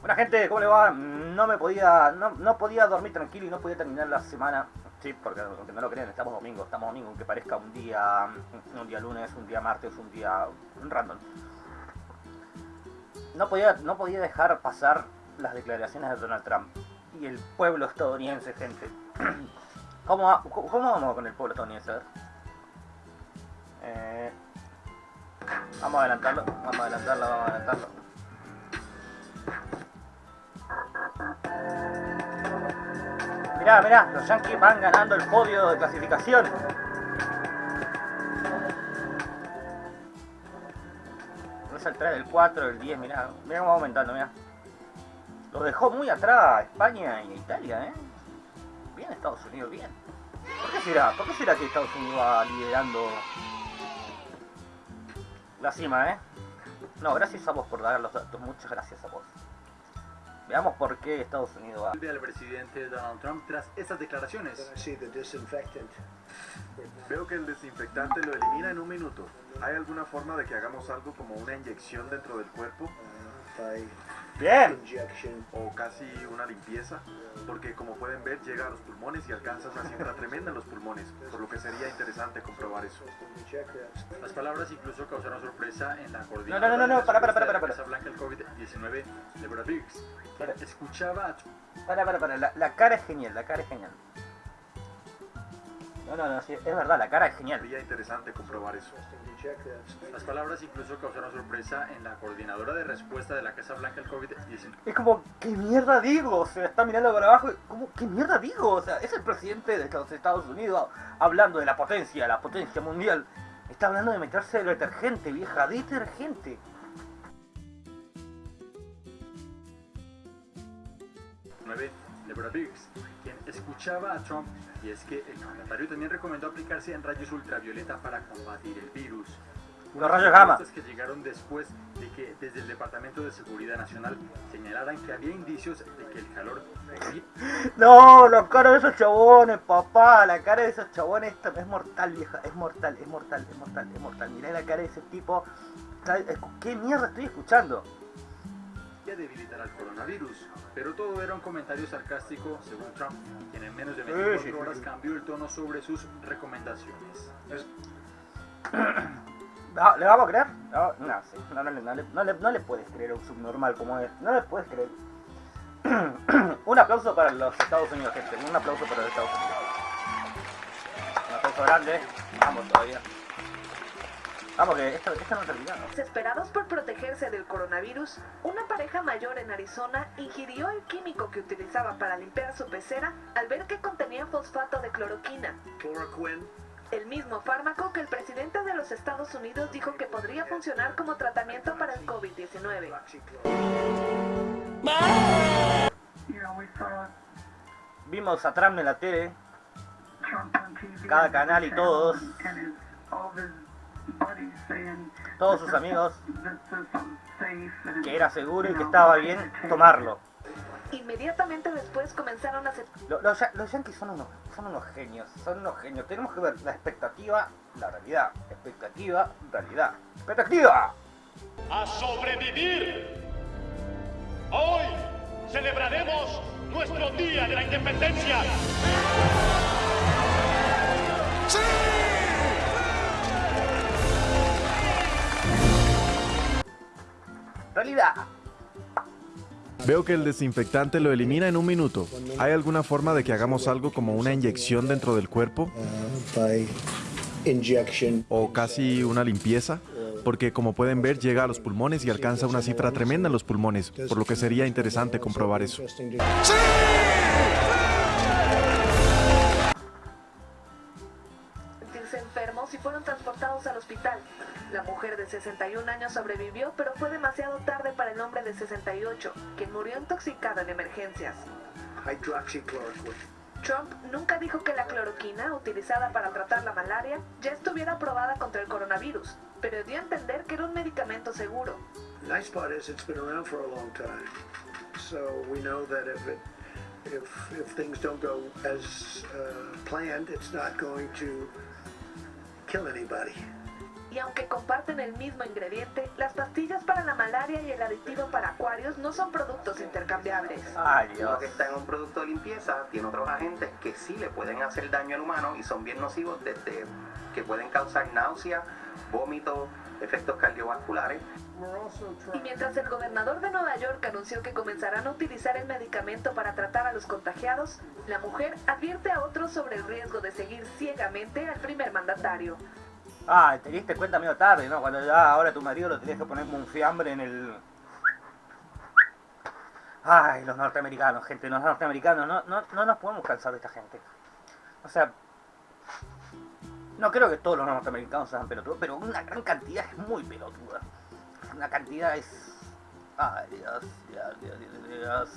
Buena gente, ¿cómo le va? No me podía, no, no podía dormir tranquilo y no podía terminar la semana. Sí, porque aunque no lo crean, estamos domingo, estamos domingo, aunque parezca un día, un día lunes, un día martes, un día random. No podía, no podía dejar pasar las declaraciones de Donald Trump y el pueblo estadounidense, gente. ¿Cómo, cómo vamos con el pueblo estadounidense? Eh, vamos a adelantarlo, vamos a adelantarlo, vamos a adelantarlo. Mirá, mirá, los Yankees van ganando el podio de clasificación. Es el 3, el 4, el 10, mirá, mirá cómo va aumentando, mirá. Lo dejó muy atrás España y Italia, ¿eh? Bien Estados Unidos, bien. ¿Por qué será? ¿Por qué será que Estados Unidos va liderando la cima, eh? No, gracias a vos por dar los datos, muchas gracias a vos. Veamos por qué Estados Unidos va. al presidente Donald Trump tras esas declaraciones. Veo que el desinfectante lo elimina en un minuto. ¿Hay alguna forma de que hagamos algo como una inyección dentro del cuerpo? Bien. O casi una limpieza, porque como pueden ver llega a los pulmones y alcanza una siembra tremenda en los pulmones, por lo que sería interesante comprobar eso. Las palabras incluso causaron sorpresa en la coordinadora. No, no, no, no, para, para, para, 19 de Bravix. Escuchaba. Para, para, para, la, cara es genial, la cara es genial. No, no, no, es verdad, la cara es genial. Sería interesante comprobar eso. Las palabras incluso causaron sorpresa en la coordinadora de respuesta de la Casa Blanca al COVID-19. Es como, ¿qué mierda digo? O sea, está mirando para abajo y, como, ¿qué mierda digo? O sea, es el presidente de los Estados Unidos hablando de la potencia, la potencia mundial. Está hablando de meterse de detergente, vieja, detergente. Deborah Birx, quien escuchaba a Trump, y es que el mandatario también recomendó aplicarse en rayos ultravioleta para combatir el virus. Los rayos gamma. Que llegaron después de que desde el Departamento de Seguridad Nacional señalaran que había indicios de que el calor No, la cara de esos chabones, papá, la cara de esos chabones esta es mortal, vieja, es mortal, es mortal, es mortal, es mortal. Mirá la cara de ese tipo. ¿Qué mierda estoy escuchando? Debilitar al coronavirus. Pero todo era un comentario sarcástico, según Trump, quien en menos de Sí, 24 sí, sí, horas sí. cambió el tono sobre sus recomendaciones. No, ¿Le vamos a creer? No, no, sí, no, no, le- no le, no, le, no le puedes creer a un subnormal como es. No le puedes creer. un aplauso para los Estados Unidos, gente. Un aplauso para los Estados Unidos. Un aplauso grande. Vamos todavía. Vamos, que esto, esto no ha terminado. Desesperados por protegerse del coronavirus, una pareja mayor en Arizona ingirió el químico que utilizaba para limpiar su pecera al ver que contenía fosfato de cloroquina, Chloroquine. el mismo fármaco que el presidente de los Estados Unidos dijo que podría funcionar como tratamiento para el COVID-19. Hydroxychloroquine. Vimos a Trump en la tele. Cada canal y todos. Todos sus amigos. Que era seguro y que estaba bien tomarlo. Inmediatamente después comenzaron a... Lo- Los, ya- los yankees son unos, son unos genios, son unos genios. Tenemos que ver la expectativa, la realidad. Expectativa, realidad. ¡Expectativa! a sobrevivir. Hoy celebraremos nuestro Día de la Independencia. ¡Realidad! Veo que el desinfectante lo elimina en un minuto. ¿Hay alguna forma de que hagamos algo como una inyección dentro del cuerpo by injection. o casi una limpieza? Porque como pueden ver llega a los pulmones y alcanza una cifra tremenda en los pulmones, por lo que sería interesante comprobar eso. Interesting fueron transportados al hospital. La mujer de 61 años sobrevivió, pero fue demasiado tarde para el hombre de 68, quien murió intoxicado en emergencias. Trump nunca dijo que la cloroquina utilizada para tratar la malaria ya estuviera aprobada contra el coronavirus, pero dio a entender que era un medicamento seguro. Nice part is it's been around for a long time. So we know that if it if if things don't go as uh, planned, it's not going to kill anybody. Y aunque comparten el mismo ingrediente, las pastillas para la malaria y el aditivo para acuarios no son productos intercambiables. Ay, Lo Dios. que está en un producto de limpieza tiene otros agentes que sí le pueden hacer daño al humano y son bien nocivos desde que pueden causar náusea, vómito, efectos cardiovasculares. Y mientras el gobernador de Nueva York anunció que comenzarán a utilizar el medicamento para tratar a los contagiados, la mujer advierte a otros sobre el riesgo de seguir ciegamente al primer mandatario. Ah, te diste cuenta medio tarde, ¿no? Cuando ya ahora tu marido lo tenés que poner como un fiambre en el... Ay, los norteamericanos, gente, los norteamericanos, no, no, no nos podemos cansar de esta gente. O sea, no creo que todos los norteamericanos sean pelotudos, pero una gran cantidad es muy pelotuda. Una cantidad es... Ay, Dios, Dios, Dios.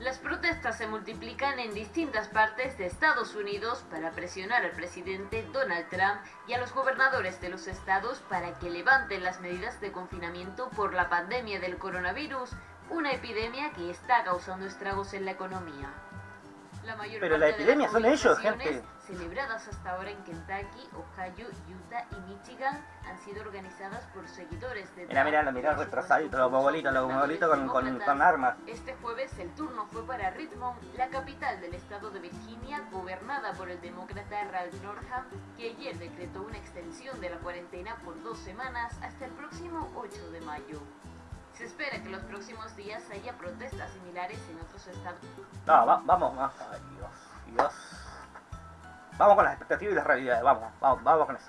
Las protestas se multiplican en distintas partes de Estados Unidos para presionar al presidente Donald Trump y a los gobernadores de los estados para que levanten las medidas de confinamiento por la pandemia del coronavirus, una epidemia que está causando estragos en la economía. La mayor Pero parte la de las epidemia son ellos, gente. Celebradas hasta ahora en Kentucky, Ohio, Utah y Michigan han sido organizadas por seguidores de Mira, mira, mira, retrasadito, los bobolitos, los bobolitos con, con, con armas. Este jueves el turno fue para Richmond, la capital del estado de Virginia, gobernada por el demócrata Ralph Northam, que ayer decretó una extensión de la cuarentena por dos semanas hasta el próximo 8 de mayo. Se espera que los próximos días haya protestas similares en otros estados. No, va- vamos, vamos. Ay, Dios, Dios. Vamos con las expectativas y las realidades, vamos, vamos, vamos con eso.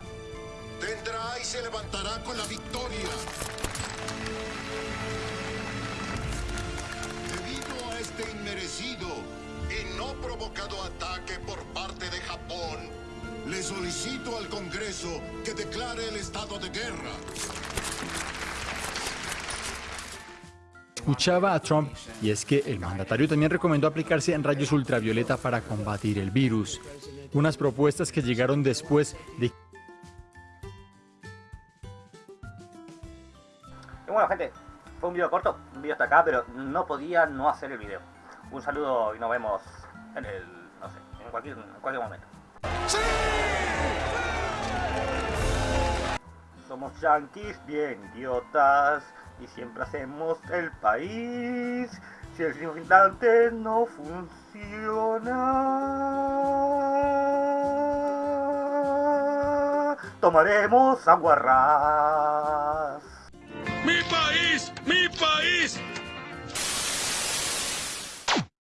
Tendrá y se levantará con la victoria. Debido a este inmerecido y no provocado ataque por parte de Japón, le solicito al Congreso que declare el estado de guerra. Escuchaba a Trump y es que el mandatario también recomendó aplicarse en rayos ultravioleta para combatir el virus. Unas propuestas que llegaron después de Y bueno, gente, fue un video corto, un video hasta acá, pero no podía no hacer el video. Un saludo y nos vemos en el, no sé, en cualquier, en cualquier momento. Somos yanquis bien idiotas y siempre hacemos el país. Si el instante no funciona, tomaremos aguarrás.